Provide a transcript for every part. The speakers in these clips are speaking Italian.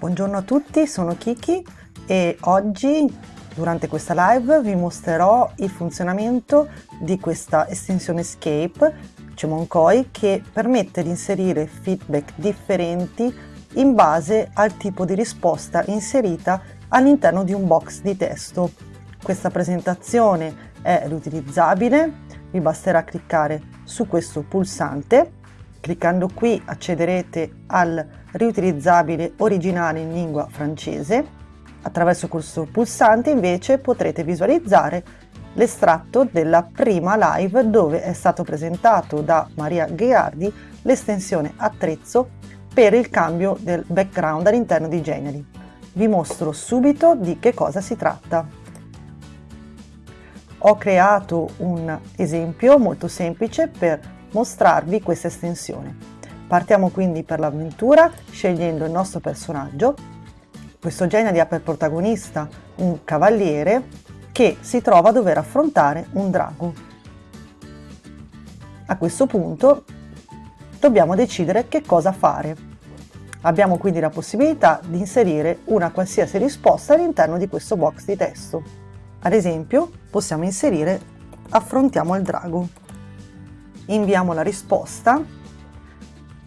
Buongiorno a tutti, sono Kiki e oggi durante questa live vi mostrerò il funzionamento di questa estensione Escape Cemoncoi che permette di inserire feedback differenti in base al tipo di risposta inserita all'interno di un box di testo. Questa presentazione è riutilizzabile, vi basterà cliccare su questo pulsante. Cliccando qui accederete al riutilizzabile originale in lingua francese. Attraverso questo pulsante invece potrete visualizzare l'estratto della prima live dove è stato presentato da Maria Ghiardi l'estensione attrezzo per il cambio del background all'interno di Geniali. Vi mostro subito di che cosa si tratta. Ho creato un esempio molto semplice per mostrarvi questa estensione. Partiamo quindi per l'avventura scegliendo il nostro personaggio. Questo genere ha per protagonista un cavaliere che si trova a dover affrontare un drago. A questo punto dobbiamo decidere che cosa fare. Abbiamo quindi la possibilità di inserire una qualsiasi risposta all'interno di questo box di testo. Ad esempio possiamo inserire affrontiamo il drago. Inviamo la risposta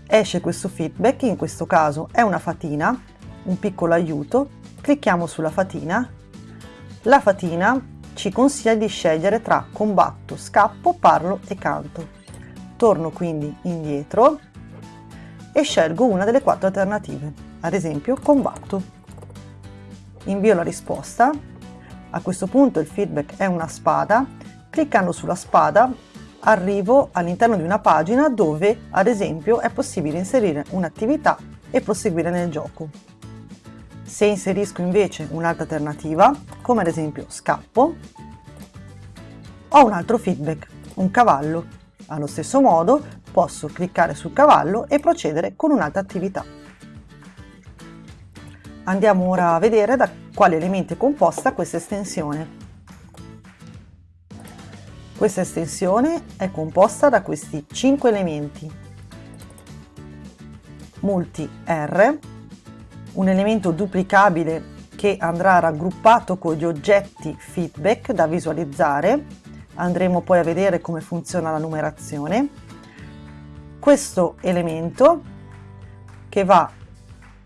esce questo feedback, in questo caso è una fatina, un piccolo aiuto, clicchiamo sulla fatina, la fatina ci consiglia di scegliere tra combatto, scappo, parlo e canto. Torno quindi indietro e scelgo una delle quattro alternative, ad esempio combatto. Invio la risposta, a questo punto il feedback è una spada, cliccando sulla spada arrivo all'interno di una pagina dove ad esempio è possibile inserire un'attività e proseguire nel gioco. Se inserisco invece un'altra alternativa, come ad esempio scappo, ho un altro feedback, un cavallo. Allo stesso modo posso cliccare sul cavallo e procedere con un'altra attività. Andiamo ora a vedere da quali elementi è composta questa estensione. Questa estensione è composta da questi 5 elementi. Multi R, un elemento duplicabile che andrà raggruppato con gli oggetti feedback da visualizzare. Andremo poi a vedere come funziona la numerazione. Questo elemento che va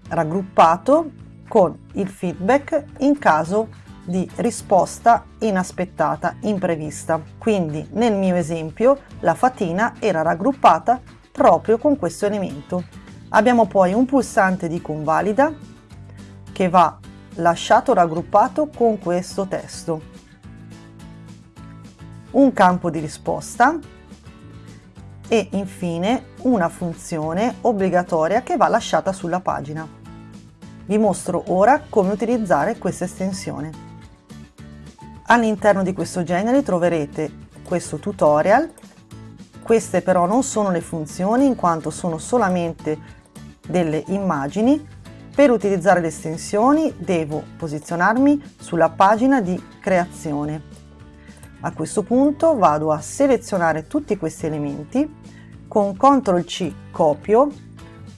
raggruppato con il feedback in caso di risposta inaspettata, imprevista. Quindi nel mio esempio la fatina era raggruppata proprio con questo elemento. Abbiamo poi un pulsante di convalida che va lasciato raggruppato con questo testo. Un campo di risposta e infine una funzione obbligatoria che va lasciata sulla pagina. Vi mostro ora come utilizzare questa estensione. All'interno di questo genere troverete questo tutorial, queste però non sono le funzioni in quanto sono solamente delle immagini. Per utilizzare le estensioni devo posizionarmi sulla pagina di creazione. A questo punto vado a selezionare tutti questi elementi, con CTRL C copio,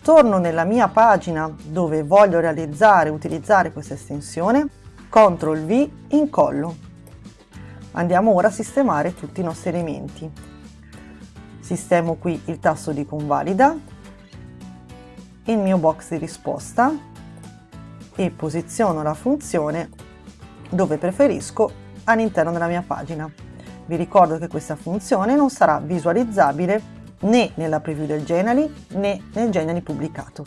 torno nella mia pagina dove voglio realizzare utilizzare questa estensione, CTRL V incollo. Andiamo ora a sistemare tutti i nostri elementi. Sistemo qui il tasto di convalida, il mio box di risposta e posiziono la funzione dove preferisco all'interno della mia pagina. Vi ricordo che questa funzione non sarà visualizzabile né nella preview del Genially né nel Genially pubblicato.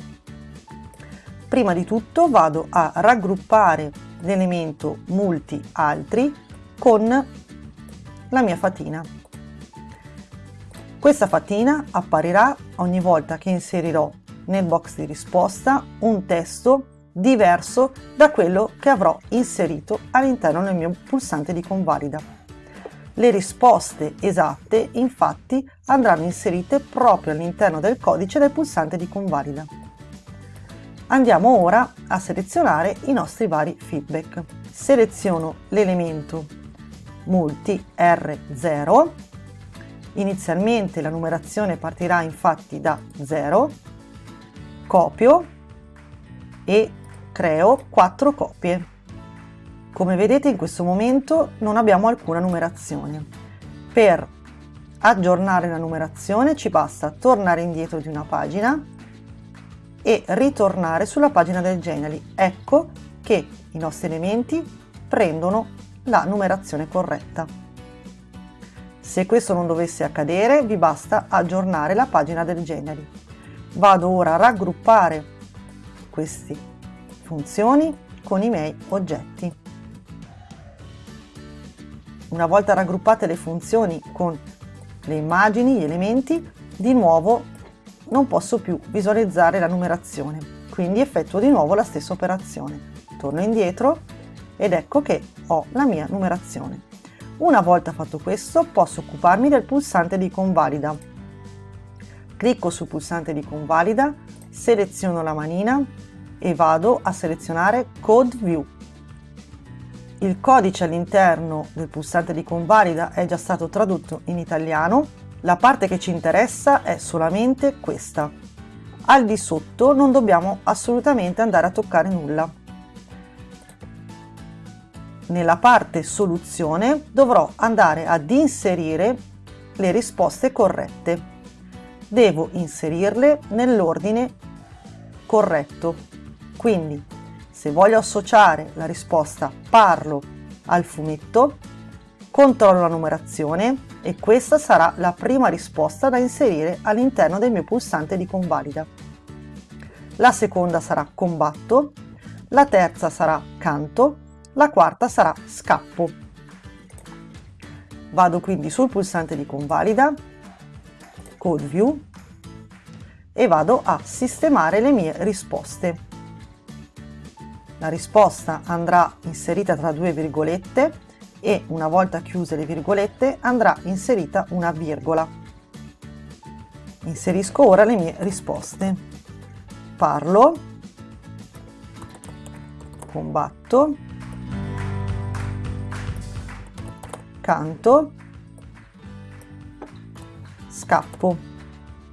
Prima di tutto vado a raggruppare l'elemento multi altri con la mia fatina. Questa fatina apparirà ogni volta che inserirò nel box di risposta un testo diverso da quello che avrò inserito all'interno del mio pulsante di convalida. Le risposte esatte infatti andranno inserite proprio all'interno del codice del pulsante di convalida. Andiamo ora a selezionare i nostri vari feedback. Seleziono l'elemento multi R0. Inizialmente la numerazione partirà infatti da 0, copio e creo 4 copie. Come vedete in questo momento non abbiamo alcuna numerazione. Per aggiornare la numerazione ci basta tornare indietro di una pagina e ritornare sulla pagina del Genially. Ecco che i nostri elementi prendono la numerazione corretta. Se questo non dovesse accadere vi basta aggiornare la pagina del Genially. Vado ora a raggruppare queste funzioni con i miei oggetti. Una volta raggruppate le funzioni con le immagini, gli elementi, di nuovo non posso più visualizzare la numerazione, quindi effettuo di nuovo la stessa operazione. Torno indietro ed ecco che ho la mia numerazione. Una volta fatto questo posso occuparmi del pulsante di convalida. Clicco sul pulsante di convalida, seleziono la manina e vado a selezionare Code View il codice all'interno del pulsante di convalida è già stato tradotto in italiano, la parte che ci interessa è solamente questa. Al di sotto non dobbiamo assolutamente andare a toccare nulla. Nella parte soluzione dovrò andare ad inserire le risposte corrette. Devo inserirle nell'ordine corretto. Quindi se voglio associare la risposta parlo al fumetto, controllo la numerazione e questa sarà la prima risposta da inserire all'interno del mio pulsante di convalida. La seconda sarà combatto, la terza sarà canto, la quarta sarà scappo. Vado quindi sul pulsante di convalida, Code View e vado a sistemare le mie risposte. La risposta andrà inserita tra due virgolette e una volta chiuse le virgolette andrà inserita una virgola. Inserisco ora le mie risposte. Parlo, combatto, canto, scappo.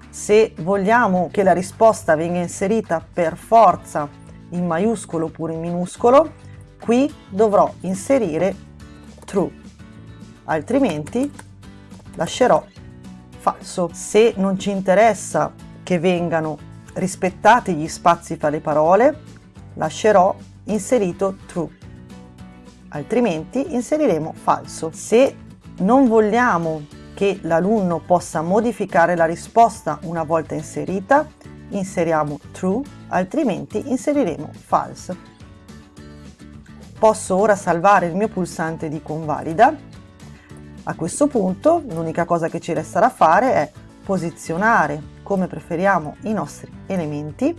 Se vogliamo che la risposta venga inserita per forza in maiuscolo oppure in minuscolo, qui dovrò inserire true, altrimenti lascerò falso. Se non ci interessa che vengano rispettati gli spazi fra le parole, lascerò inserito true, altrimenti inseriremo falso. Se non vogliamo che l'alunno possa modificare la risposta una volta inserita, inseriamo true, altrimenti inseriremo false. Posso ora salvare il mio pulsante di convalida. A questo punto l'unica cosa che ci resta da fare è posizionare come preferiamo i nostri elementi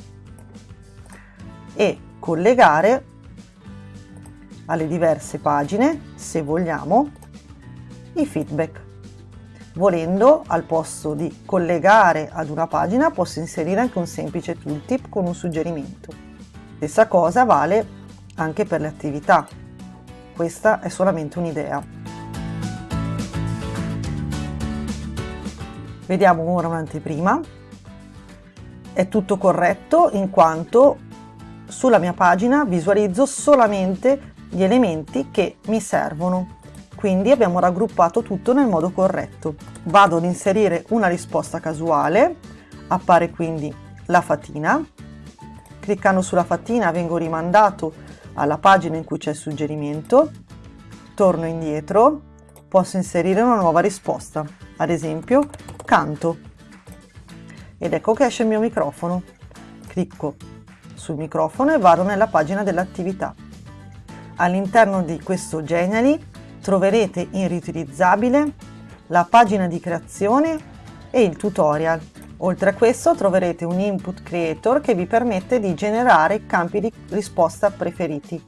e collegare alle diverse pagine, se vogliamo, i feedback. Volendo, al posto di collegare ad una pagina, posso inserire anche un semplice tooltip con un suggerimento. Stessa cosa vale anche per le attività. Questa è solamente un'idea. Vediamo ora un'anteprima. È tutto corretto in quanto sulla mia pagina visualizzo solamente gli elementi che mi servono quindi abbiamo raggruppato tutto nel modo corretto. Vado ad inserire una risposta casuale, appare quindi la fatina, cliccando sulla fatina vengo rimandato alla pagina in cui c'è il suggerimento, torno indietro, posso inserire una nuova risposta, ad esempio canto, ed ecco che esce il mio microfono. Clicco sul microfono e vado nella pagina dell'attività. All'interno di questo Genially troverete in riutilizzabile la pagina di creazione e il tutorial. Oltre a questo troverete un input creator che vi permette di generare campi di risposta preferiti.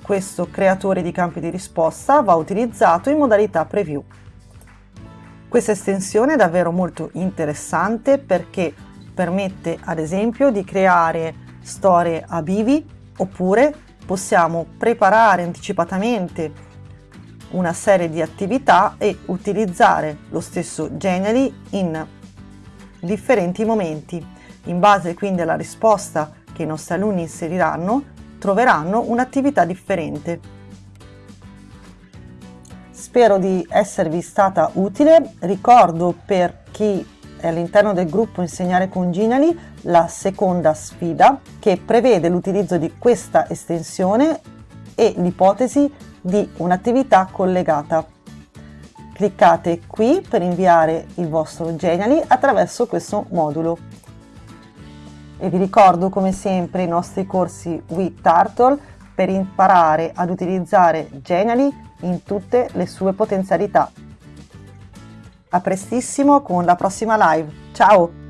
Questo creatore di campi di risposta va utilizzato in modalità preview. Questa estensione è davvero molto interessante perché permette ad esempio di creare storie a bivi oppure possiamo preparare anticipatamente una serie di attività e utilizzare lo stesso Genially in differenti momenti. In base quindi alla risposta che i nostri alunni inseriranno troveranno un'attività differente. Spero di esservi stata utile, ricordo per chi è all'interno del gruppo Insegnare con Ginali la seconda sfida che prevede l'utilizzo di questa estensione e l'ipotesi di un'attività collegata. Cliccate qui per inviare il vostro Genially attraverso questo modulo. E vi ricordo come sempre i nostri corsi with Turtle per imparare ad utilizzare Genially in tutte le sue potenzialità. A prestissimo con la prossima live. Ciao!